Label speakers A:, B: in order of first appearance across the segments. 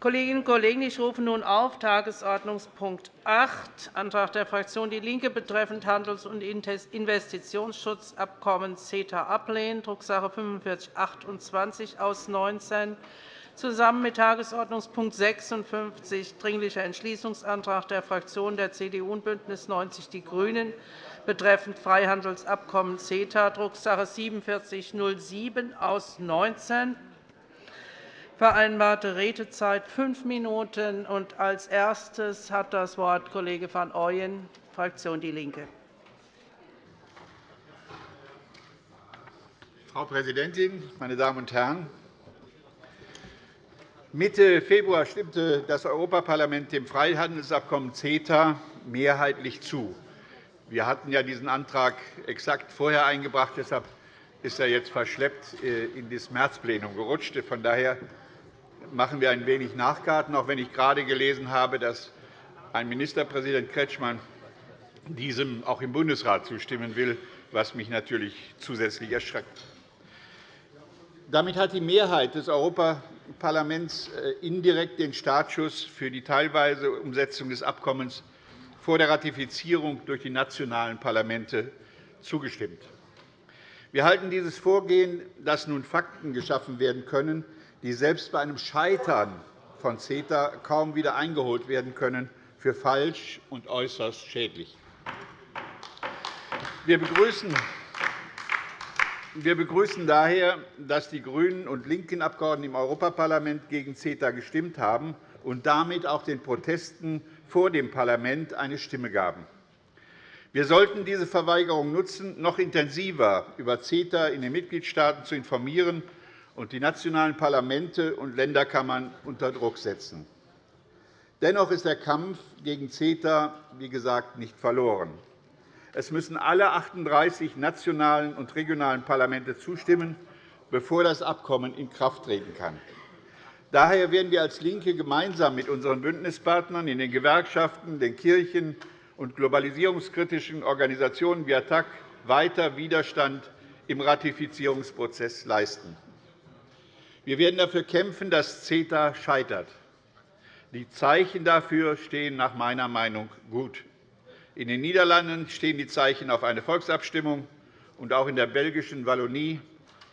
A: Kolleginnen und Kollegen, ich rufe nun auf Tagesordnungspunkt 8, Antrag der Fraktion DIE LINKE betreffend Handels- und Investitionsschutzabkommen CETA ablehnen, Drucksache 19 /4528 aus 19, zusammen mit Tagesordnungspunkt 56, Dringlicher Entschließungsantrag der Fraktionen der CDU und BÜNDNIS 90 die GRÜNEN betreffend Freihandelsabkommen CETA, Drucksache 19 /4707 aus 19 Vereinbarte Redezeit fünf Minuten. Und als erstes hat das Wort Kollege van Ooyen, Fraktion DIE LINKE.
B: Frau Präsidentin, meine Damen und Herren! Mitte Februar stimmte das Europaparlament dem Freihandelsabkommen CETA mehrheitlich zu. Wir hatten ja diesen Antrag exakt vorher eingebracht. Deshalb ist er jetzt verschleppt äh, in das Märzplenum gerutscht. Von daher machen wir ein wenig Nachgarten, auch wenn ich gerade gelesen habe, dass ein Ministerpräsident Kretschmann diesem auch im Bundesrat zustimmen will, was mich natürlich zusätzlich erschreckt. Damit hat die Mehrheit des Europaparlaments äh, indirekt den Startschuss für die teilweise Umsetzung des Abkommens vor der Ratifizierung durch die nationalen Parlamente zugestimmt. Wir halten dieses Vorgehen, dass nun Fakten geschaffen werden können, die selbst bei einem Scheitern von CETA kaum wieder eingeholt werden können, für falsch und äußerst schädlich. Wir begrüßen daher, dass die GRÜNEN und linken Abgeordneten im Europaparlament gegen CETA gestimmt haben und damit auch den Protesten vor dem Parlament eine Stimme gaben. Wir sollten diese Verweigerung nutzen, noch intensiver über CETA in den Mitgliedstaaten zu informieren und die nationalen Parlamente und Länderkammern unter Druck setzen. Dennoch ist der Kampf gegen CETA, wie gesagt, nicht verloren. Es müssen alle 38 nationalen und regionalen Parlamente zustimmen, bevor das Abkommen in Kraft treten kann. Daher werden wir als LINKE gemeinsam mit unseren Bündnispartnern in den Gewerkschaften, den Kirchen und globalisierungskritischen Organisationen wie ATTAC weiter Widerstand im Ratifizierungsprozess leisten. Wir werden dafür kämpfen, dass CETA scheitert. Die Zeichen dafür stehen nach meiner Meinung gut. In den Niederlanden stehen die Zeichen auf eine Volksabstimmung, und auch in der belgischen Wallonie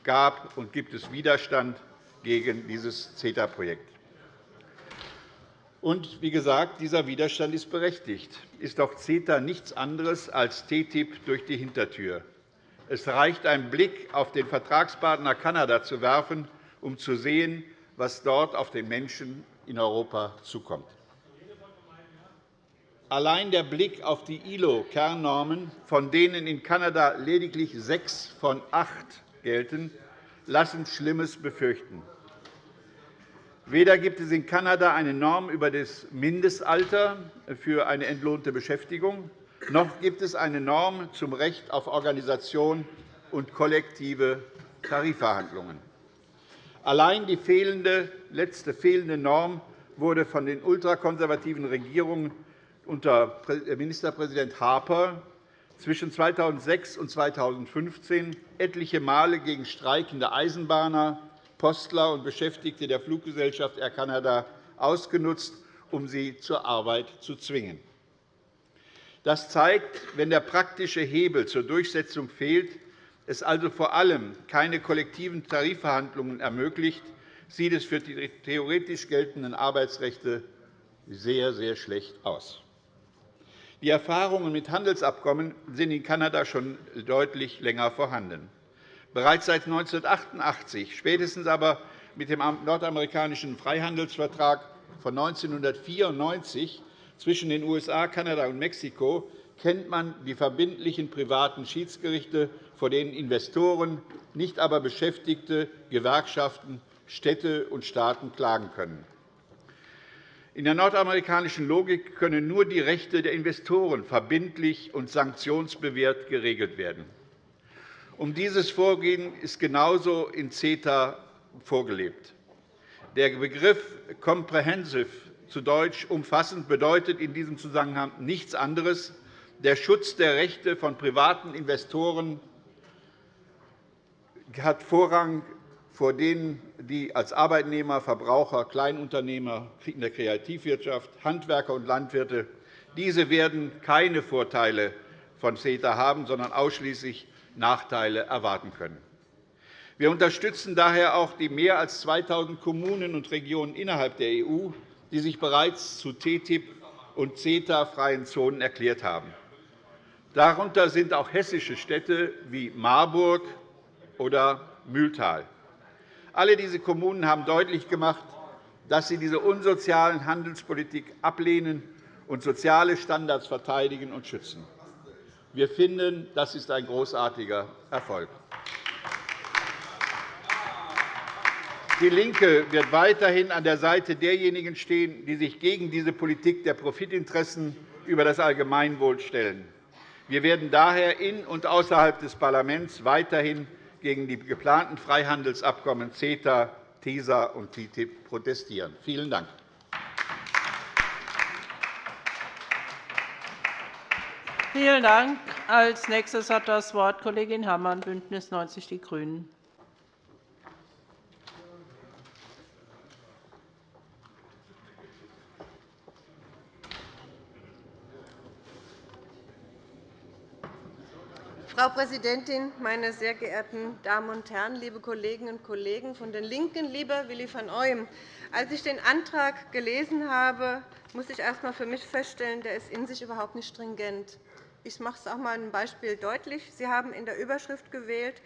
B: gab und gibt es Widerstand gegen dieses CETA-Projekt. Und wie gesagt, dieser Widerstand ist berechtigt. Ist doch CETA nichts anderes als TTIP durch die Hintertür. Es reicht, einen Blick auf den Vertragspartner Kanada zu werfen, um zu sehen, was dort auf den Menschen in Europa zukommt. Allein der Blick auf die ILO-Kernnormen, von denen in Kanada lediglich sechs von acht gelten, lassen Schlimmes befürchten. Weder gibt es in Kanada eine Norm über das Mindestalter für eine entlohnte Beschäftigung, noch gibt es eine Norm zum Recht auf Organisation und kollektive Tarifverhandlungen. Allein die fehlende, letzte fehlende Norm wurde von den ultrakonservativen Regierungen unter Ministerpräsident Harper zwischen 2006 und 2015 etliche Male gegen streikende Eisenbahner, Postler und Beschäftigte der Fluggesellschaft Air Canada ausgenutzt, um sie zur Arbeit zu zwingen. Das zeigt, wenn der praktische Hebel zur Durchsetzung fehlt, es also vor allem keine kollektiven Tarifverhandlungen ermöglicht, sieht es für die theoretisch geltenden Arbeitsrechte sehr, sehr schlecht aus. Die Erfahrungen mit Handelsabkommen sind in Kanada schon deutlich länger vorhanden. Bereits seit 1988, spätestens aber mit dem nordamerikanischen Freihandelsvertrag von 1994 zwischen den USA, Kanada und Mexiko, kennt man die verbindlichen privaten Schiedsgerichte vor denen Investoren, nicht aber Beschäftigte, Gewerkschaften, Städte und Staaten klagen können. In der nordamerikanischen Logik können nur die Rechte der Investoren verbindlich und sanktionsbewehrt geregelt werden. Um dieses Vorgehen ist genauso in CETA vorgelebt. Der Begriff comprehensive, zu Deutsch umfassend, bedeutet in diesem Zusammenhang nichts anderes der Schutz der Rechte von privaten Investoren hat Vorrang
C: vor denen die als Arbeitnehmer, Verbraucher, Kleinunternehmer in der Kreativwirtschaft, Handwerker und Landwirte diese werden keine Vorteile von CETA haben, sondern ausschließlich Nachteile erwarten können. Wir unterstützen daher auch die mehr als 2.000 Kommunen und Regionen innerhalb der EU, die sich bereits zu TTIP und CETA-freien Zonen erklärt haben. Darunter sind auch hessische Städte wie Marburg oder Mühltal. Alle diese Kommunen haben deutlich gemacht, dass sie diese unsozialen Handelspolitik ablehnen und soziale Standards verteidigen und schützen. Wir finden, das ist ein großartiger Erfolg. DIE LINKE wird weiterhin an der Seite derjenigen stehen, die sich gegen diese Politik der Profitinteressen über das Allgemeinwohl stellen. Wir werden daher in und außerhalb des Parlaments weiterhin gegen die geplanten Freihandelsabkommen CETA, TISA und TTIP protestieren. Vielen Dank.
A: Vielen Dank. Als nächstes hat das Wort Kollegin Herrmann, BÜNDNIS 90 die GRÜNEN.
D: Frau Präsidentin, meine sehr geehrten Damen und Herren, liebe Kolleginnen und Kollegen von den LINKEN, lieber Willi van Ooyen! Als ich den Antrag gelesen habe, muss ich erst einmal für mich feststellen, der ist in sich überhaupt nicht stringent. Ich mache es auch einmal ein Beispiel deutlich. Sie haben in der Überschrift gewählt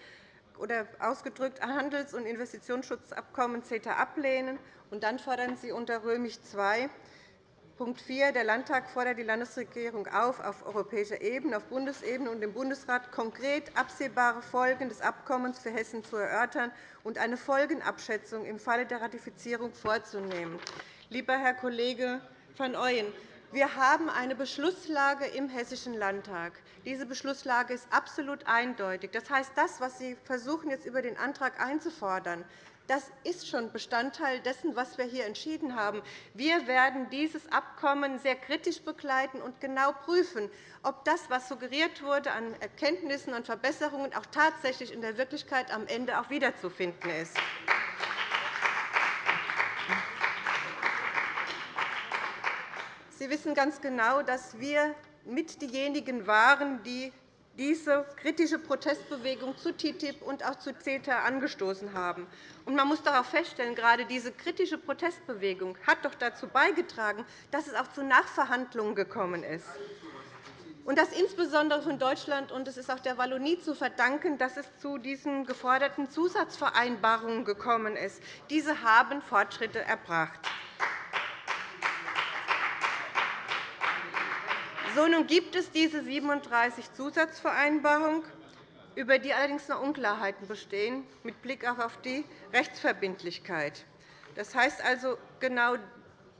D: oder ausgedrückt Handels- und Investitionsschutzabkommen CETA ablehnen. Und dann fordern Sie unter Römisch II Punkt 4. Der Landtag fordert die Landesregierung auf, auf europäischer Ebene, auf Bundesebene und im Bundesrat konkret absehbare Folgen des Abkommens für Hessen zu erörtern und eine Folgenabschätzung im Falle der Ratifizierung vorzunehmen. Lieber Herr Kollege van Ooyen, wir haben eine Beschlusslage im Hessischen Landtag. Diese Beschlusslage ist absolut eindeutig. Das heißt, das, was Sie versuchen, jetzt über den Antrag einzufordern, das ist schon Bestandteil dessen, was wir hier entschieden haben. Wir werden dieses Abkommen sehr kritisch begleiten und genau prüfen, ob das, was suggeriert wurde an Erkenntnissen und Verbesserungen, auch tatsächlich in der Wirklichkeit am Ende auch wiederzufinden ist. Sie wissen ganz genau, dass wir mit diejenigen waren, die diese kritische Protestbewegung zu TTIP und auch zu CETA angestoßen haben. Man muss darauf feststellen, gerade diese kritische Protestbewegung hat doch dazu beigetragen, dass es auch zu Nachverhandlungen gekommen ist. Und das insbesondere von Deutschland, und es ist auch der Wallonie zu verdanken, dass es zu diesen geforderten Zusatzvereinbarungen gekommen ist. Diese haben Fortschritte erbracht. So, nun gibt es diese 37 Zusatzvereinbarungen, über die allerdings noch Unklarheiten bestehen, mit Blick auch auf die Rechtsverbindlichkeit. Das heißt also, genau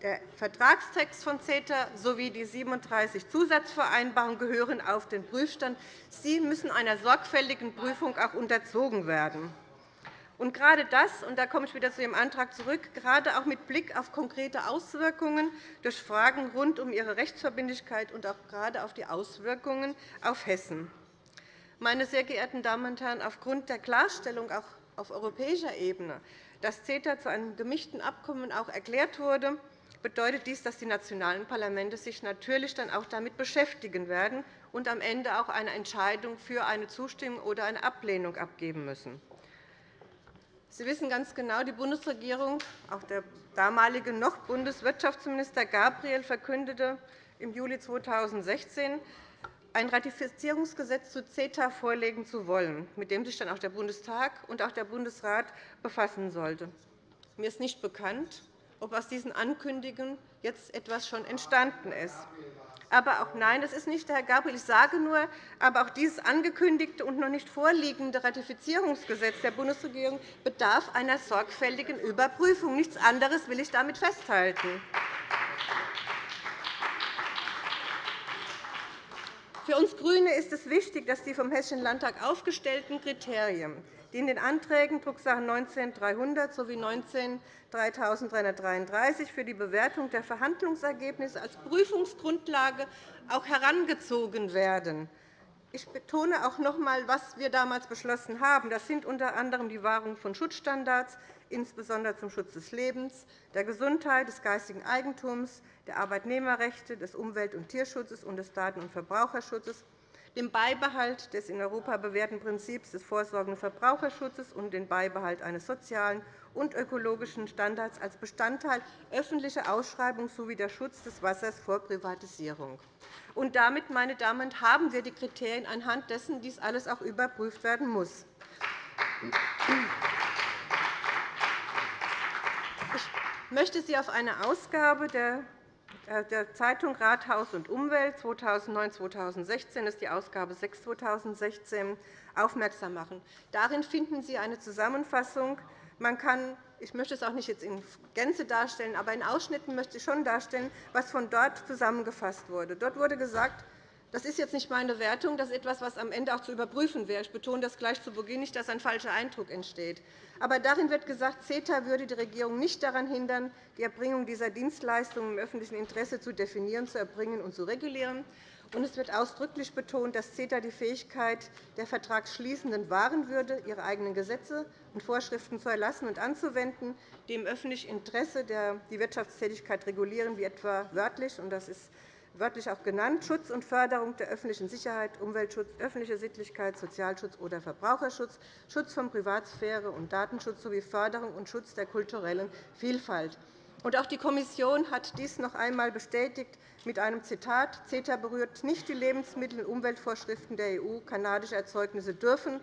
D: der Vertragstext von CETA sowie die 37 Zusatzvereinbarungen gehören auf den Prüfstand. Sie müssen einer sorgfältigen Prüfung auch unterzogen werden. Und gerade das, und da komme ich wieder zu Ihrem Antrag zurück, gerade auch mit Blick auf konkrete Auswirkungen durch Fragen rund um ihre Rechtsverbindlichkeit und auch gerade auf die Auswirkungen auf Hessen. Meine sehr geehrten Damen und Herren, aufgrund der Klarstellung auch auf europäischer Ebene, dass CETA zu einem gemischten Abkommen auch erklärt wurde, bedeutet dies, dass die nationalen Parlamente sich natürlich dann auch damit beschäftigen werden und am Ende auch eine Entscheidung für eine Zustimmung oder eine Ablehnung abgeben müssen. Sie wissen ganz genau, die Bundesregierung, auch der damalige noch Bundeswirtschaftsminister Gabriel, verkündete im Juli 2016, ein Ratifizierungsgesetz zu CETA vorlegen zu wollen, mit dem sich dann auch der Bundestag und auch der Bundesrat befassen sollte. Mir ist nicht bekannt, ob aus diesen Ankündigungen jetzt etwas schon entstanden ist. Aber auch nein, es ist nicht der Herr Gabriel. Ich sage nur, aber auch dieses angekündigte und noch nicht vorliegende Ratifizierungsgesetz der Bundesregierung bedarf einer sorgfältigen Überprüfung. Nichts anderes will ich damit festhalten. Für uns GRÜNE ist es wichtig, dass die vom Hessischen Landtag aufgestellten Kriterien, die in den Anträgen Drucksache 19-300 sowie 19-3333 für die Bewertung der Verhandlungsergebnisse als Prüfungsgrundlage auch herangezogen werden. ich betone auch noch einmal, was wir damals beschlossen haben. Das sind unter anderem die Wahrung von Schutzstandards, insbesondere zum Schutz des Lebens, der Gesundheit, des geistigen Eigentums, der Arbeitnehmerrechte, des Umwelt- und Tierschutzes und des Daten- und Verbraucherschutzes, dem Beibehalt des in Europa bewährten Prinzips des vorsorgenden Verbraucherschutzes und den Beibehalt eines sozialen und ökologischen Standards als Bestandteil öffentlicher Ausschreibung sowie der Schutz des Wassers vor Privatisierung. Und damit, meine Damen und Herren, haben wir die Kriterien, anhand dessen dies alles auch überprüft werden muss. Ich möchte Sie auf eine Ausgabe der der Zeitung Rathaus und Umwelt 2009-2016 ist die Ausgabe 6 2016 aufmerksam machen. Darin finden Sie eine Zusammenfassung. Man kann ich möchte es auch nicht jetzt in Gänze darstellen, aber in Ausschnitten möchte ich schon darstellen, was von dort zusammengefasst wurde. Dort wurde gesagt, das ist jetzt nicht meine Wertung, das ist etwas, was am Ende auch zu überprüfen wäre. Ich betone das gleich zu Beginn nicht, dass ein falscher Eindruck entsteht. Aber darin wird gesagt, CETA würde die Regierung nicht daran hindern, die Erbringung dieser Dienstleistungen im öffentlichen Interesse zu definieren, zu erbringen und zu regulieren. Und es wird ausdrücklich betont, dass CETA die Fähigkeit der Vertragsschließenden wahren würde, ihre eigenen Gesetze und Vorschriften zu erlassen und anzuwenden, die im öffentlichen Interesse die Wirtschaftstätigkeit regulieren, wie etwa wörtlich, und das ist wörtlich auch genannt, Schutz und Förderung der öffentlichen Sicherheit, Umweltschutz, öffentliche Sittlichkeit, Sozialschutz oder Verbraucherschutz, Schutz von Privatsphäre und Datenschutz sowie Förderung und Schutz der kulturellen Vielfalt. Auch die Kommission hat dies noch einmal bestätigt mit einem Zitat. CETA berührt nicht die Lebensmittel- und Umweltvorschriften der EU. Kanadische Erzeugnisse dürfen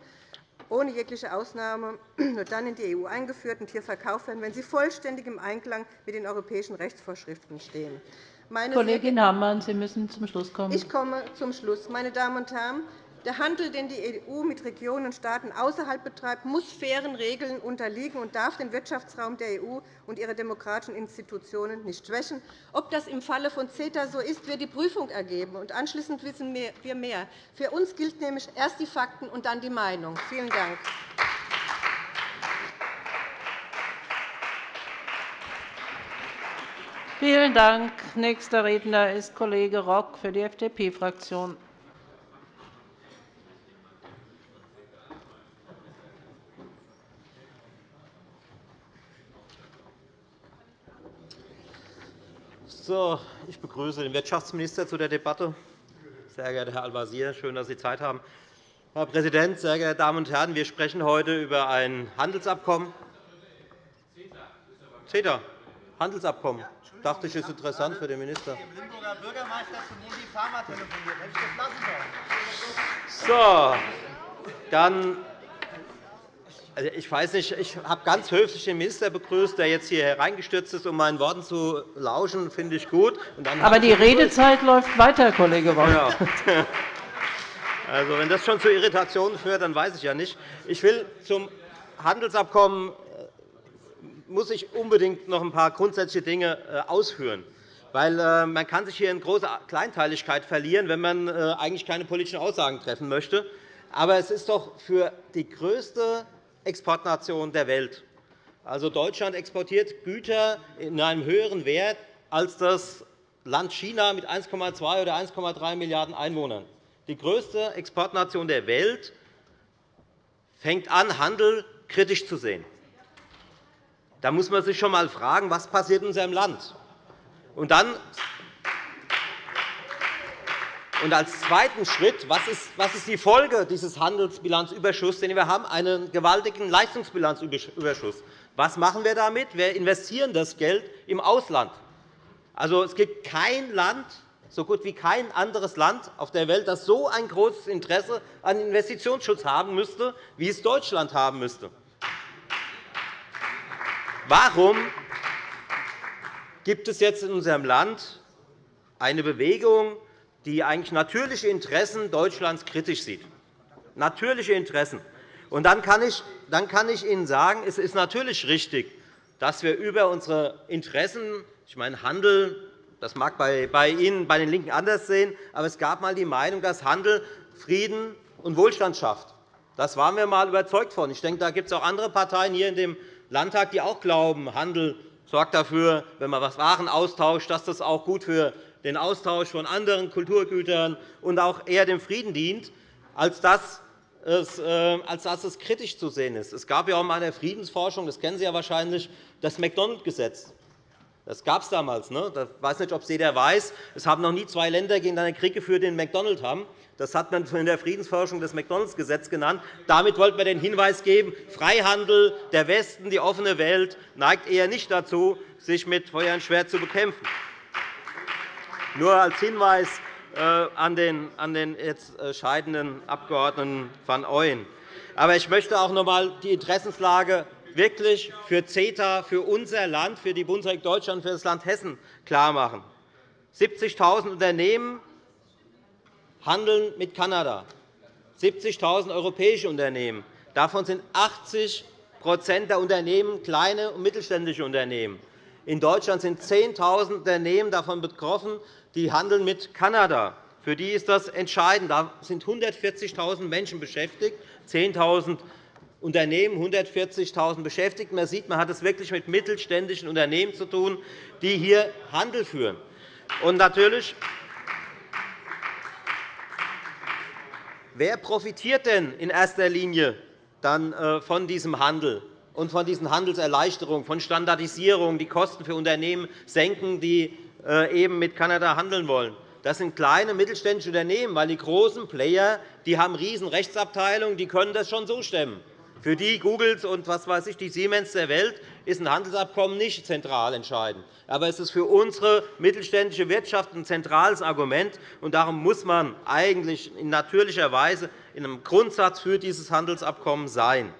D: ohne jegliche Ausnahme nur dann in die EU eingeführt und hier verkauft werden, wenn sie vollständig im Einklang mit den europäischen Rechtsvorschriften stehen.
A: Meine Kollegin Hammann, Sie müssen zum Schluss kommen.
D: Ich komme zum Schluss. Meine Damen und Herren, der Handel, den die EU mit Regionen und Staaten außerhalb betreibt, muss fairen Regeln unterliegen und darf den Wirtschaftsraum der EU und ihre demokratischen Institutionen nicht schwächen. Ob das im Falle von CETA so ist, wird die Prüfung ergeben. Und anschließend wissen wir mehr. Für uns gilt nämlich erst die Fakten und dann die Meinung. Vielen Dank.
A: Vielen Dank. Nächster Redner ist Kollege Rock für die FDP-Fraktion.
E: Ich begrüße den Wirtschaftsminister zu der Debatte. Sehr geehrter Herr Al-Wazir, schön, dass Sie Zeit haben. Herr Präsident, sehr geehrte Damen und Herren! Wir sprechen heute über ein Handelsabkommen. CETA, Handelsabkommen. Ich dachte, ich ist interessant für den Minister. Limburger Bürgermeister zu Modi Pharma telefoniert. Hätte ich das lassen sollen. So, dann also, ich weiß nicht, ich habe ganz höflich den Minister begrüßt, der jetzt hier hereingestürzt ist, um meinen Worten zu lauschen. finde ich gut.
A: Aber die Redezeit läuft weiter, Kollege Rock. Ja.
E: Also, wenn das schon zu Irritationen führt, dann weiß ich ja nicht. Ich will zum Handelsabkommen muss ich unbedingt noch ein paar grundsätzliche Dinge äh, ausführen. Weil äh, man kann sich hier in große Kleinteiligkeit verlieren, wenn man eigentlich keine politischen Aussagen treffen möchte. Aber es ist doch für die größte Exportnation der Welt. Also Deutschland exportiert Güter in einem höheren Wert als das Land China mit 1,2 oder 1,3 Milliarden Einwohnern. Die größte Exportnation der Welt fängt an, Handel kritisch zu sehen. Da muss man sich schon einmal fragen, was passiert in unserem Land. Und dann und als zweiten Schritt, was ist, die Folge dieses Handelsbilanzüberschusses, den wir haben? Einen gewaltigen Leistungsbilanzüberschuss. Was machen wir damit? Wir investieren das Geld im Ausland. Also, es gibt kein Land, so gut wie kein anderes Land auf der Welt, das so ein großes Interesse an Investitionsschutz haben müsste, wie es Deutschland haben müsste. Warum gibt es jetzt in unserem Land eine Bewegung, die eigentlich natürliche Interessen Deutschlands kritisch sieht. Natürliche Interessen. Und dann kann, ich, Ihnen sagen, es ist natürlich richtig, dass wir über unsere Interessen, ich meine Handel, das mag bei Ihnen, bei den LINKEN anders sehen, aber es gab einmal die Meinung, dass Handel Frieden und Wohlstand schafft. Das waren wir einmal überzeugt von. Ich denke, da gibt es auch andere Parteien hier in dem Landtag, die auch glauben, Handel sorgt dafür, wenn man Waren austauscht, dass das auch gut für den Austausch von anderen Kulturgütern und auch eher dem Frieden dient. als dass es, äh, als dass es kritisch zu sehen ist. Es gab ja auch mal in der Friedensforschung, das kennen Sie ja wahrscheinlich, das McDonald-Gesetz. Das gab es damals. Ne? Ich weiß nicht, ob es jeder weiß. Es haben noch nie zwei Länder gegeneinander Krieg geführt, die einen McDonald haben. Das hat man in der Friedensforschung das McDonalds-Gesetz genannt. Damit wollten wir den Hinweis geben, Freihandel, der Westen, die offene Welt neigt eher nicht dazu, sich mit Feuer und Schwert zu bekämpfen. Nur als Hinweis äh, an den, den jetzt äh, scheidenden Abg. van Ooyen. Aber ich möchte auch noch einmal die Interessenslage wirklich für CETA, für unser Land, für die Bundesrepublik Deutschland, für das Land Hessen klarmachen. 70.000 Unternehmen handeln mit Kanada, 70.000 europäische Unternehmen. Davon sind 80% der Unternehmen kleine und mittelständische Unternehmen. In Deutschland sind 10.000 Unternehmen davon betroffen, die handeln mit Kanada. Für die ist das entscheidend. Da sind 140.000 Menschen beschäftigt, 10.000 Unternehmen, 140.000 Beschäftigte. Man sieht, man hat es wirklich mit mittelständischen Unternehmen zu tun, die hier Handel führen. Und natürlich Wer profitiert denn in erster Linie dann äh, von diesem Handel und von diesen Handelserleichterungen, von Standardisierung, die Kosten für Unternehmen senken, die äh, eben mit Kanada handeln wollen? Das sind kleine mittelständische Unternehmen, weil die großen Player die haben riesen Rechtsabteilungen, die können das schon so stemmen. Für die Googles und was weiß ich, die Siemens der Welt ist ein Handelsabkommen nicht zentral entscheidend. Aber es ist für unsere mittelständische Wirtschaft ein zentrales Argument. und Darum muss man eigentlich in natürlicher Weise in einem Grundsatz für dieses Handelsabkommen sein.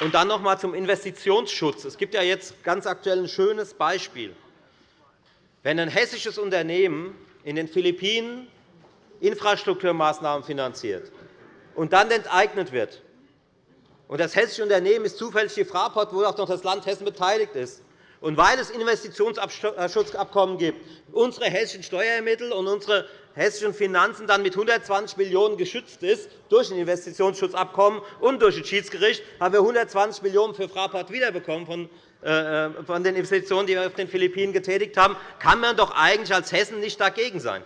E: Und dann noch einmal zum Investitionsschutz. Es gibt ja jetzt ganz aktuell ein schönes Beispiel. Wenn ein hessisches Unternehmen in den Philippinen Infrastrukturmaßnahmen finanziert und dann enteignet wird, das hessische Unternehmen ist zufällig die Fraport, wo auch noch das Land Hessen beteiligt ist, und weil es Investitionsschutzabkommen gibt, unsere hessischen Steuermittel und unsere hessischen Finanzen dann mit 120 Millionen € geschützt ist durch ein Investitionsschutzabkommen und durch das Schiedsgericht, haben wir 120 Millionen € für Fraport wiederbekommen äh, von den Investitionen, die wir auf den Philippinen getätigt haben, kann man doch eigentlich als Hessen nicht dagegen sein.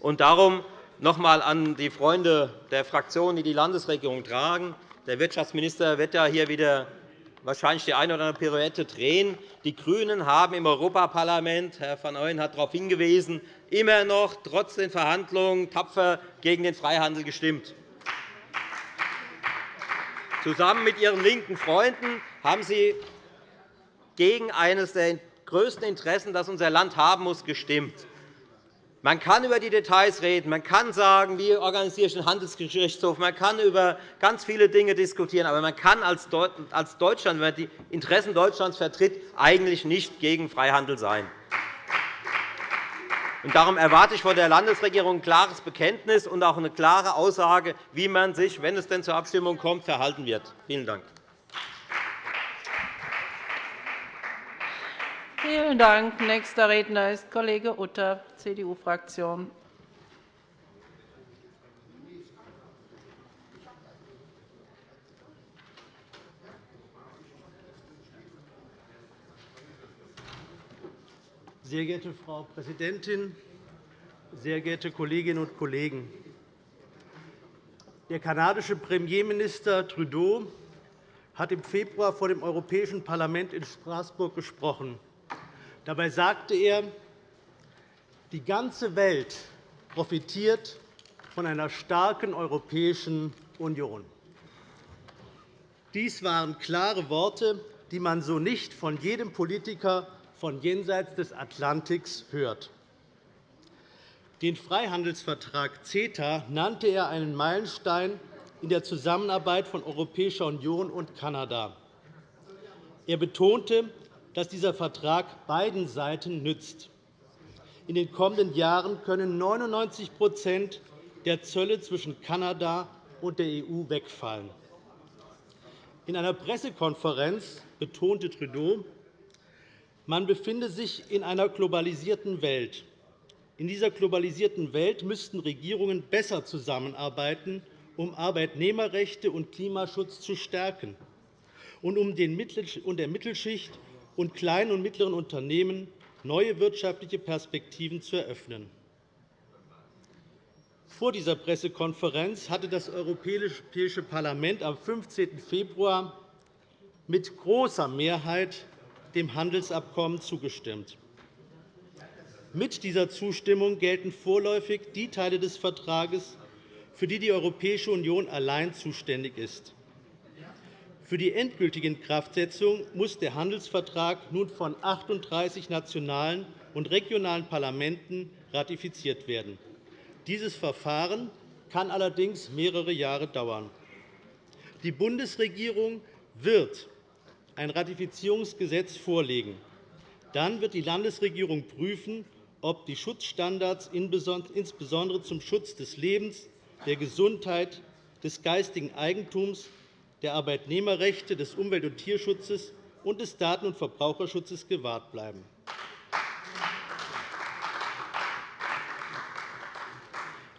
E: Und darum noch einmal an die Freunde der Fraktionen, die die Landesregierung tragen. Der Wirtschaftsminister wird ja hier wieder wahrscheinlich die eine oder andere Pirouette drehen. Die GRÜNEN haben im Europaparlament, Herr van Ooyen hat darauf hingewiesen, immer noch trotz den Verhandlungen tapfer gegen den Freihandel gestimmt. Zusammen mit Ihren linken Freunden haben Sie gegen eines der größten Interessen, das unser Land haben muss, gestimmt. Man kann über die Details reden, man kann sagen, wie organisiere ich den Handelsgerichtshof, man kann über ganz viele Dinge diskutieren, aber man kann als Deutschland, wenn man die Interessen Deutschlands vertritt, eigentlich nicht gegen Freihandel sein. Darum erwarte ich von der Landesregierung ein klares Bekenntnis und auch eine klare Aussage, wie man sich, wenn es denn zur Abstimmung kommt, verhalten wird. Vielen Dank.
A: Vielen Dank. Nächster Redner ist Kollege Utter, CDU-Fraktion.
F: Sehr geehrte Frau Präsidentin, sehr geehrte Kolleginnen und Kollegen! Der kanadische Premierminister Trudeau hat im Februar vor dem Europäischen Parlament in Straßburg gesprochen. Dabei sagte er, die ganze Welt profitiert von einer starken Europäischen Union. Dies waren klare Worte, die man so nicht von jedem Politiker von jenseits des Atlantiks hört. Den Freihandelsvertrag CETA nannte er einen Meilenstein in der Zusammenarbeit von Europäischer Union und Kanada. Er betonte, dass dieser Vertrag beiden Seiten nützt. In den kommenden Jahren können 99% der Zölle zwischen Kanada und der EU wegfallen. In einer Pressekonferenz betonte Trudeau, man befinde sich in einer globalisierten Welt. In dieser globalisierten Welt müssten Regierungen besser zusammenarbeiten, um Arbeitnehmerrechte und Klimaschutz zu stärken und um der Mittelschicht und kleinen und mittleren Unternehmen neue wirtschaftliche Perspektiven zu eröffnen. Vor dieser Pressekonferenz hatte das Europäische Parlament am 15. Februar mit großer Mehrheit dem Handelsabkommen zugestimmt. Mit dieser Zustimmung gelten vorläufig die Teile des Vertrages, für die die Europäische Union allein zuständig ist. Für die endgültige Inkraftsetzung muss der Handelsvertrag nun von 38 nationalen und regionalen Parlamenten ratifiziert werden. Dieses Verfahren kann allerdings mehrere Jahre dauern. Die Bundesregierung wird ein Ratifizierungsgesetz vorlegen. Dann wird die Landesregierung prüfen, ob die Schutzstandards insbesondere zum Schutz des Lebens, der Gesundheit, des geistigen Eigentums der Arbeitnehmerrechte, des Umwelt- und Tierschutzes und des Daten- und Verbraucherschutzes gewahrt bleiben.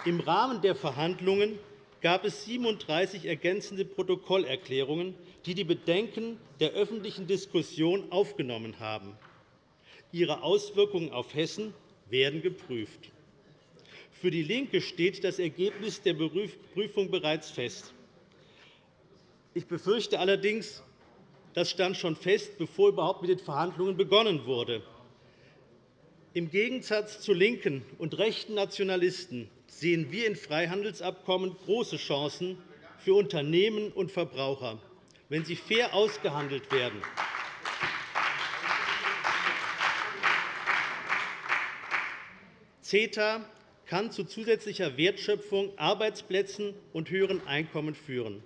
F: Im Rahmen der Verhandlungen gab es 37 ergänzende Protokollerklärungen, die die Bedenken der öffentlichen Diskussion aufgenommen haben. Ihre Auswirkungen auf Hessen werden geprüft. Für DIE LINKE steht das Ergebnis der Prüfung bereits fest. Ich befürchte allerdings, das stand schon fest, bevor überhaupt mit den Verhandlungen begonnen wurde. Im Gegensatz zu linken und rechten Nationalisten sehen wir in Freihandelsabkommen große Chancen für Unternehmen und Verbraucher, wenn sie fair ausgehandelt werden. CETA kann zu zusätzlicher Wertschöpfung, Arbeitsplätzen und höheren Einkommen führen.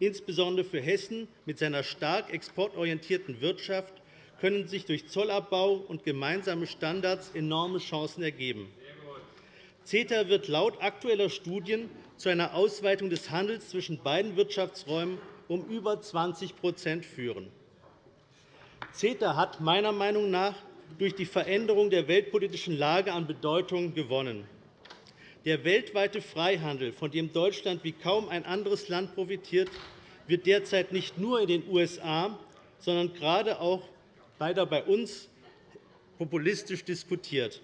F: Insbesondere für Hessen mit seiner stark exportorientierten Wirtschaft können sich durch Zollabbau und gemeinsame Standards enorme Chancen ergeben. CETA wird laut aktueller Studien zu einer Ausweitung des Handels zwischen beiden Wirtschaftsräumen um über 20% führen. CETA hat meiner Meinung nach durch die Veränderung der weltpolitischen Lage an Bedeutung gewonnen. Der weltweite Freihandel, von dem Deutschland wie kaum ein anderes Land profitiert, wird derzeit nicht nur in den USA, sondern gerade auch weiter bei uns populistisch diskutiert.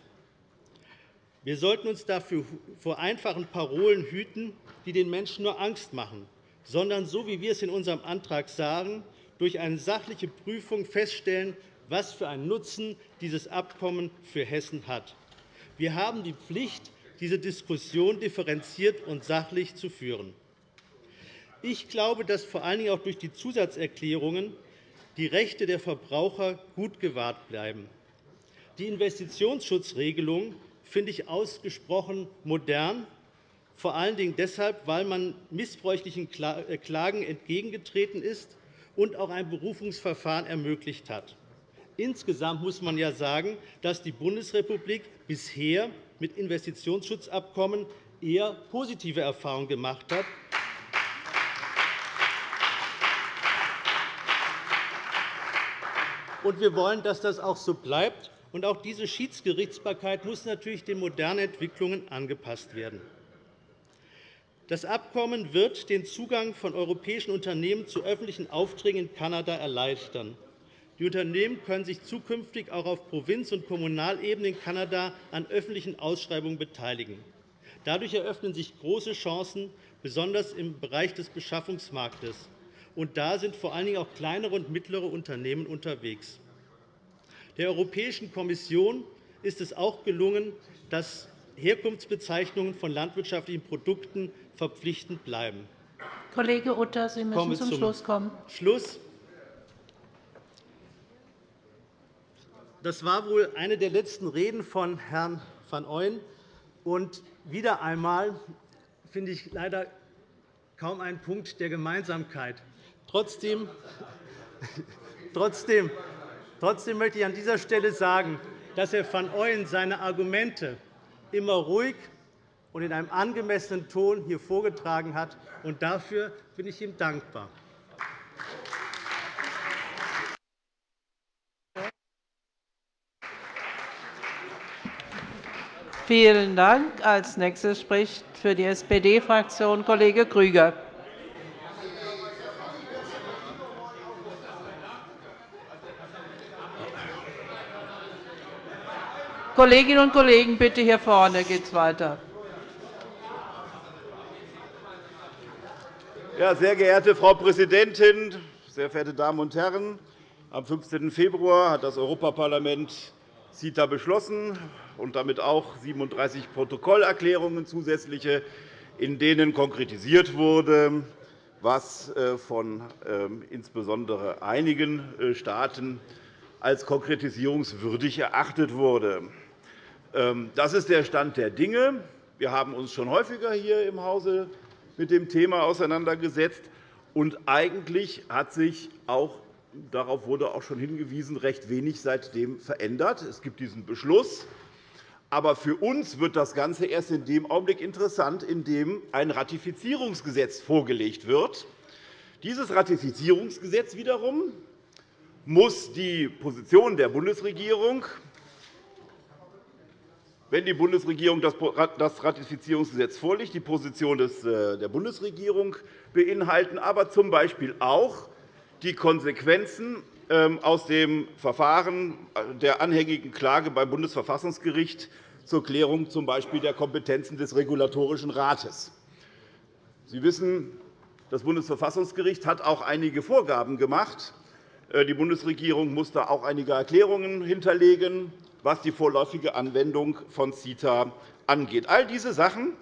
F: Wir sollten uns dafür vor einfachen Parolen hüten, die den Menschen nur Angst machen, sondern, so wie wir es in unserem Antrag sagen, durch eine sachliche Prüfung feststellen, was für einen Nutzen dieses Abkommen für Hessen hat. Wir haben die Pflicht, diese Diskussion differenziert und sachlich zu führen. Ich glaube, dass vor allen Dingen auch durch die Zusatzerklärungen die Rechte der Verbraucher gut gewahrt bleiben. Die Investitionsschutzregelung finde ich ausgesprochen modern, vor allen Dingen deshalb, weil man missbräuchlichen äh, Klagen entgegengetreten ist und auch ein Berufungsverfahren ermöglicht hat. Insgesamt muss man ja sagen, dass die Bundesrepublik bisher mit Investitionsschutzabkommen eher positive Erfahrungen gemacht hat. wir wollen, dass das auch so bleibt. auch diese Schiedsgerichtsbarkeit muss natürlich den modernen Entwicklungen angepasst werden. Das Abkommen wird den Zugang von europäischen Unternehmen zu öffentlichen Aufträgen in Kanada erleichtern. Die Unternehmen können sich zukünftig auch auf Provinz- und Kommunalebene in Kanada an öffentlichen Ausschreibungen beteiligen. Dadurch eröffnen sich große Chancen, besonders im Bereich des Beschaffungsmarktes. Und da sind vor allen Dingen auch kleinere und mittlere Unternehmen unterwegs. Der Europäischen Kommission ist es auch gelungen, dass Herkunftsbezeichnungen von landwirtschaftlichen Produkten verpflichtend bleiben.
A: Kollege Utter, Sie müssen zum Schluss kommen.
F: Schluss. Das war wohl eine der letzten Reden von Herrn van Ooyen. Und wieder einmal finde ich leider kaum einen Punkt der Gemeinsamkeit. Trotzdem, trotzdem, trotzdem möchte ich an dieser Stelle sagen, dass Herr van Ooyen seine Argumente immer ruhig und in einem angemessenen Ton hier vorgetragen hat. Und dafür bin ich ihm dankbar.
A: Vielen Dank. Als nächster spricht für die SPD-Fraktion Kollege Grüger. Kolleginnen und Kollegen, bitte hier vorne geht es weiter.
C: Ja, sehr geehrte Frau Präsidentin, sehr verehrte Damen und Herren! Am 15. Februar hat das Europaparlament CETA beschlossen und damit auch 37 Protokollerklärungen zusätzliche, in denen konkretisiert wurde, was äh, von ähm, insbesondere einigen äh, Staaten als konkretisierungswürdig erachtet wurde. Ähm, das ist der Stand der Dinge. Wir haben uns schon häufiger hier im Hause mit dem Thema auseinandergesetzt. Und eigentlich hat sich auch darauf wurde auch schon hingewiesen, recht wenig seitdem verändert. Es gibt diesen Beschluss. Aber für uns wird das Ganze erst in dem Augenblick interessant, in dem ein Ratifizierungsgesetz vorgelegt wird. Dieses Ratifizierungsgesetz wiederum muss die Position der Bundesregierung wenn die Bundesregierung das Ratifizierungsgesetz vorlegt, die Position äh, der Bundesregierung beinhalten, aber z. B. auch die Konsequenzen ähm, aus dem Verfahren der anhängigen Klage beim Bundesverfassungsgericht zur Klärung z. Der Kompetenzen des Regulatorischen Rates. Sie wissen, das Bundesverfassungsgericht hat auch einige Vorgaben gemacht. Äh, die Bundesregierung muss da auch einige Erklärungen hinterlegen was die vorläufige Anwendung von CETA angeht. All diese Sachen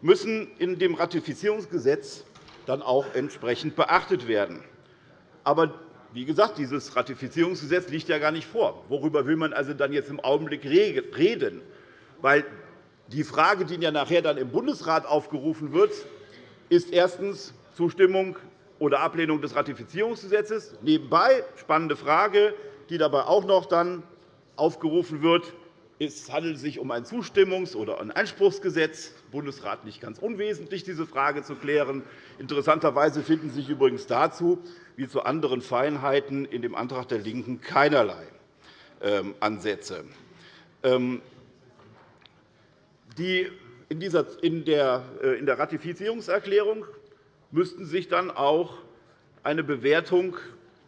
C: müssen in dem Ratifizierungsgesetz dann auch entsprechend beachtet werden. Aber wie gesagt, dieses Ratifizierungsgesetz liegt ja gar nicht vor. Worüber will man also dann jetzt im Augenblick reden? Weil die Frage, die ja nachher dann im Bundesrat aufgerufen wird, ist erstens Zustimmung oder Ablehnung des Ratifizierungsgesetzes. Nebenbei spannende Frage, die dabei auch noch dann aufgerufen wird. Es handelt sich um ein Zustimmungs- oder ein Einspruchsgesetz. Bundesrat nicht ganz unwesentlich, diese Frage zu klären. Interessanterweise finden sich übrigens dazu wie zu anderen Feinheiten in dem Antrag der LINKEN keinerlei ähm, Ansätze. Ähm, in der Ratifizierungserklärung müssten sich dann auch eine Bewertung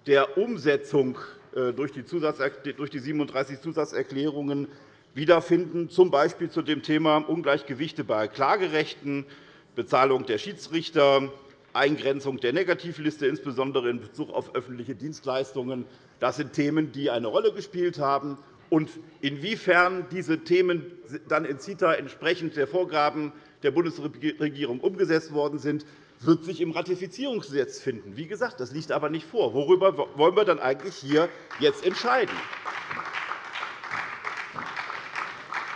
C: der Umsetzung äh, durch die 37 Zusatzerklärungen wiederfinden, z. B. zu dem Thema Ungleichgewichte bei Klagerechten, Bezahlung der Schiedsrichter, Eingrenzung der Negativliste, insbesondere in Bezug auf öffentliche Dienstleistungen. Das sind Themen, die eine Rolle gespielt haben. Und inwiefern diese Themen dann in CETA entsprechend der Vorgaben der Bundesregierung umgesetzt worden sind, wird sich im Ratifizierungsgesetz finden. Wie gesagt, das liegt aber nicht vor. Worüber wollen wir dann eigentlich hier jetzt entscheiden?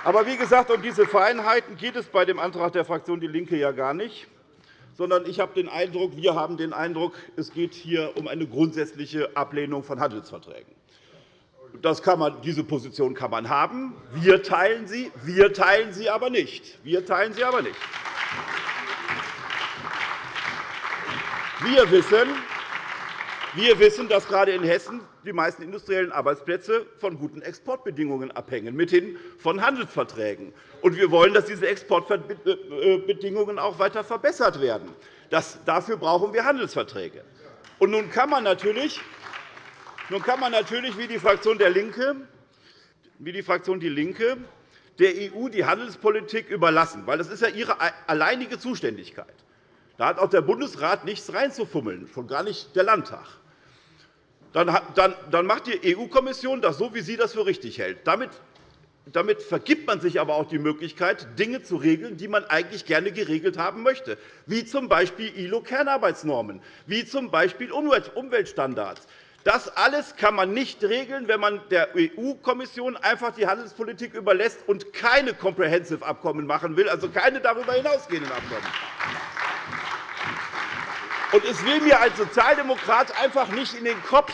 C: Aber wie gesagt, um diese Feinheiten geht es bei dem Antrag der Fraktion DIE LINKE ja gar nicht, sondern ich habe den Eindruck, wir haben den Eindruck, es geht hier um eine grundsätzliche Ablehnung von Handelsverträgen. Das kann man, diese Position kann man haben. Wir teilen sie, wir teilen sie aber nicht. Wir teilen sie aber nicht. Wir wissen, wir wissen, dass gerade in Hessen die meisten industriellen Arbeitsplätze von guten Exportbedingungen abhängen, mithin von Handelsverträgen. Und wir wollen, dass diese Exportbedingungen auch weiter verbessert werden. dafür brauchen wir Handelsverträge. Und nun kann man natürlich, nun kann man natürlich wie die Fraktion der Linke, wie die Fraktion DIE LINKE der EU die Handelspolitik überlassen, weil das ist ja ihre alleinige Zuständigkeit. Da hat auch der Bundesrat nichts reinzufummeln, schon gar nicht der Landtag. Dann macht die EU-Kommission das so, wie sie das für richtig hält. Damit vergibt man sich aber auch die Möglichkeit, Dinge zu regeln, die man eigentlich gerne geregelt haben möchte, wie z. B. ILO-Kernarbeitsnormen, wie z. B. Umweltstandards. Das alles kann man nicht regeln, wenn man der EU-Kommission einfach die Handelspolitik überlässt und keine Comprehensive-Abkommen machen will, also keine darüber hinausgehenden Abkommen. Und es will mir als Sozialdemokrat einfach nicht in den Kopf,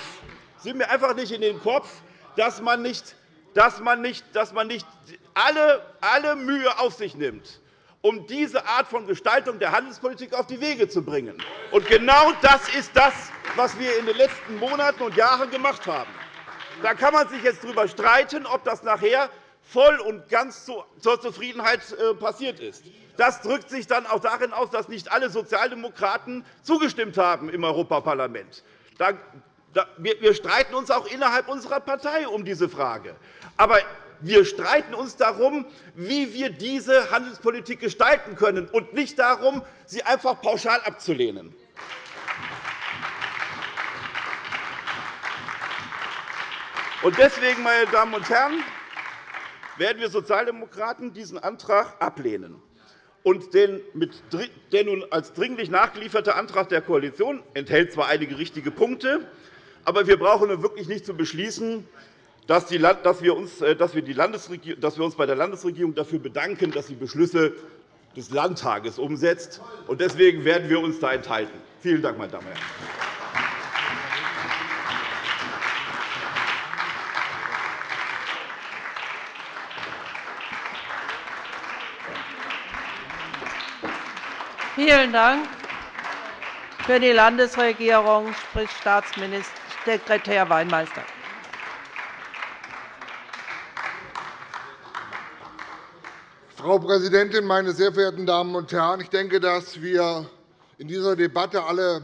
C: will mir einfach nicht in den Kopf dass man nicht, dass man nicht, dass man nicht alle, alle Mühe auf sich nimmt, um diese Art von Gestaltung der Handelspolitik auf die Wege zu bringen. Und genau das ist das, was wir in den letzten Monaten und Jahren gemacht haben. Da kann man sich jetzt darüber streiten, ob das nachher voll und ganz zur Zufriedenheit äh, passiert ist. Das drückt sich dann auch darin aus, dass nicht alle Sozialdemokraten zugestimmt haben im Europaparlament. Wir streiten uns auch innerhalb unserer Partei um diese Frage. Aber Wir streiten uns darum, wie wir diese Handelspolitik gestalten können, und nicht darum, sie einfach pauschal abzulehnen. Deswegen, meine Damen und Herren, werden wir Sozialdemokraten diesen Antrag ablehnen. Und der nun als dringlich nachgelieferte Antrag der Koalition enthält zwar einige richtige Punkte, aber wir brauchen wirklich nicht zu beschließen, dass wir uns bei der Landesregierung dafür bedanken, dass sie Beschlüsse des Landtages umsetzt. Deswegen werden wir uns da enthalten. Vielen Dank, meine Damen und Herren.
A: Vielen Dank. Für die Landesregierung spricht Staatssekretär Weinmeister.
G: Frau Präsidentin, meine sehr verehrten Damen und Herren! Ich denke, dass wir in dieser Debatte alle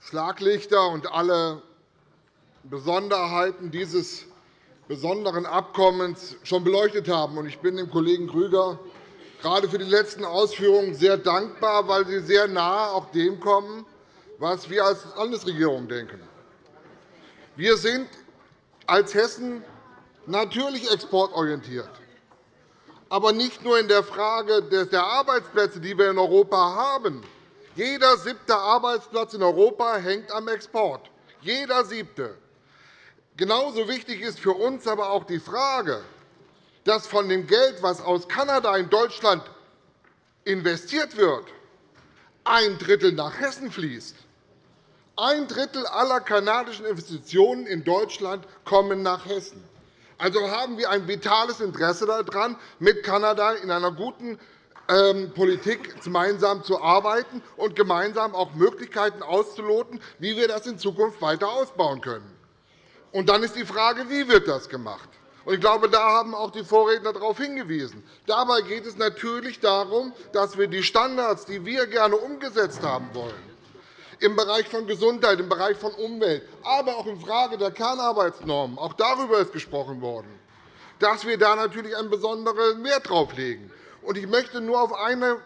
G: Schlaglichter und alle Besonderheiten dieses besonderen Abkommens schon beleuchtet haben. Ich bin dem Kollegen Grüger gerade für die letzten Ausführungen sehr dankbar, weil sie sehr nahe auch dem kommen, was wir als Landesregierung denken. Wir sind als Hessen natürlich exportorientiert, aber nicht nur in der Frage der Arbeitsplätze, die wir in Europa haben. Jeder siebte Arbeitsplatz in Europa hängt am Export. Jeder siebte. Genauso wichtig ist für uns aber auch die Frage, dass von dem Geld, das aus Kanada in Deutschland investiert wird, ein Drittel nach Hessen fließt. Ein Drittel aller kanadischen Investitionen in Deutschland kommen nach Hessen. Also haben wir ein vitales Interesse daran, mit Kanada in einer guten ähm, Politik gemeinsam zu arbeiten und gemeinsam auch Möglichkeiten auszuloten, wie wir das in Zukunft weiter ausbauen können. Und dann ist die Frage, wie wird das gemacht? Ich glaube, da haben auch die Vorredner darauf hingewiesen. Dabei geht es natürlich darum, dass wir die Standards, die wir gerne umgesetzt haben wollen, im Bereich von Gesundheit, im Bereich von Umwelt, aber auch in Frage der Kernarbeitsnormen, auch darüber ist gesprochen worden, dass wir da natürlich einen besonderen Wert darauf legen. Ich möchte nur auf einen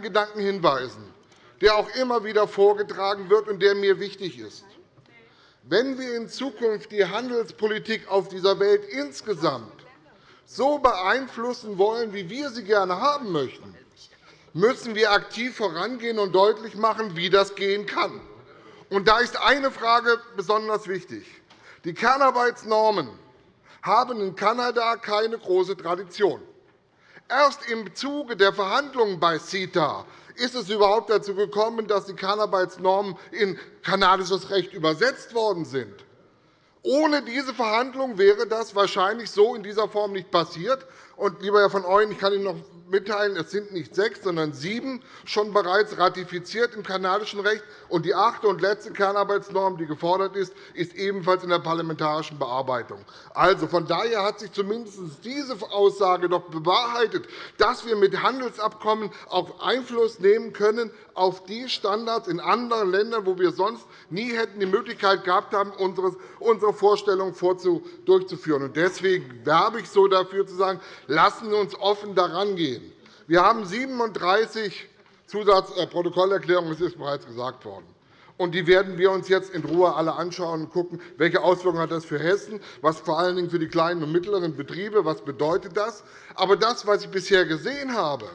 G: Gedanken hinweisen, der auch immer wieder vorgetragen wird und der mir wichtig ist. Wenn wir in Zukunft die Handelspolitik auf dieser Welt insgesamt so beeinflussen wollen, wie wir sie gerne haben möchten, müssen wir aktiv vorangehen und deutlich machen, wie das gehen kann. Da ist eine Frage besonders wichtig. Die Kernarbeitsnormen haben in Kanada keine große Tradition. Erst im Zuge der Verhandlungen bei CETA ist es überhaupt dazu gekommen, dass die Kernarbeitsnormen in kanadisches Recht übersetzt worden sind. Ohne diese Verhandlungen wäre das wahrscheinlich so in dieser Form nicht passiert. Und, lieber Herr von Ooyen, ich kann Ihnen noch mitteilen, es sind nicht sechs, sondern sieben schon bereits ratifiziert im kanadischen Recht. Und die achte und letzte Kernarbeitsnorm, die gefordert ist, ist ebenfalls in der parlamentarischen Bearbeitung. Also, von daher hat sich zumindest diese Aussage doch bewahrheitet, dass wir mit Handelsabkommen auch Einfluss nehmen können auf die Standards in anderen Ländern, wo wir sonst nie hätten die Möglichkeit gehabt haben, unsere Vorstellungen durchzuführen. Deswegen werbe ich so dafür, zu sagen, lassen Sie uns offen daran gehen. Wir haben 37 Zusatzprotokollerklärungen, das ist bereits gesagt worden. Und die werden wir uns jetzt in Ruhe alle anschauen und schauen, welche Auswirkungen hat das für Hessen, was vor allen Dingen für die kleinen und mittleren Betriebe, was bedeutet das. Aber das, was ich bisher gesehen habe,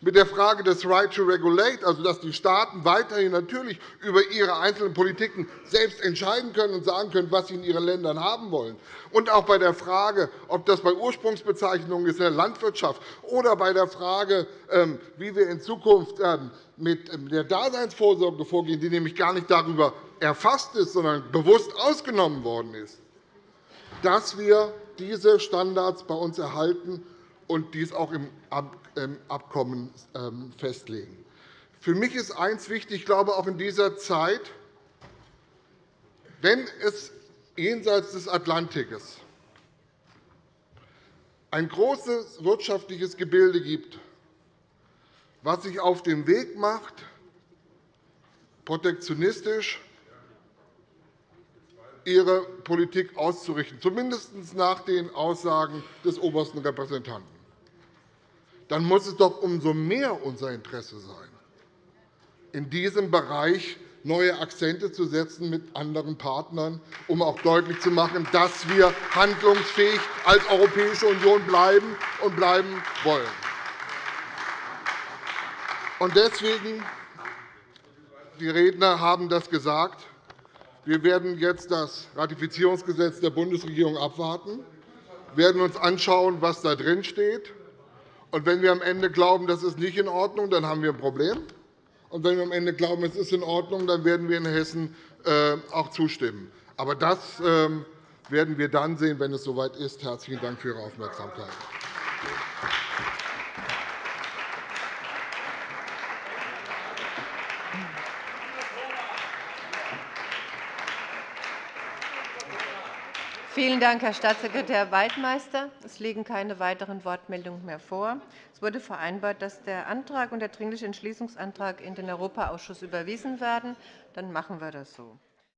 G: mit der Frage des Right to Regulate, also dass die Staaten weiterhin natürlich über ihre einzelnen Politiken selbst entscheiden können und sagen können, was sie in ihren Ländern haben wollen. Und auch bei der Frage, ob das bei Ursprungsbezeichnungen ist in der Landwirtschaft oder bei der Frage, ähm, wie wir in Zukunft ähm, mit ähm, der Daseinsvorsorge vorgehen, die nämlich gar nicht darüber erfasst ist, sondern bewusst ausgenommen worden ist, dass wir diese Standards bei uns erhalten und dies auch im Abkommen ähm, festlegen. Für mich ist eines wichtig, ich glaube auch in dieser Zeit, wenn es jenseits des Atlantikes ein großes wirtschaftliches Gebilde gibt, was sich auf den Weg macht, protektionistisch ihre Politik auszurichten, zumindest nach den Aussagen des obersten Repräsentanten. Dann muss es doch umso mehr unser Interesse sein, in diesem Bereich neue Akzente zu setzen mit anderen Partnern, um auch deutlich zu machen, dass wir handlungsfähig als Europäische Union bleiben und bleiben wollen. Deswegen, die Redner haben das gesagt, wir werden jetzt das Ratifizierungsgesetz der Bundesregierung abwarten, werden uns anschauen, was da drin steht. Und wenn wir am Ende glauben, das ist nicht in Ordnung, dann haben wir ein Problem. Und wenn wir am Ende glauben, es ist in Ordnung, dann werden wir in Hessen äh, auch zustimmen. Aber das ähm, werden wir dann sehen, wenn es soweit ist. Herzlichen Dank für Ihre Aufmerksamkeit.
D: Vielen Dank, Herr Staatssekretär Waldmeister. Es liegen keine weiteren Wortmeldungen mehr vor. Es wurde vereinbart, dass der Antrag und der Dringliche Entschließungsantrag in den Europaausschuss überwiesen werden. Dann machen wir das so.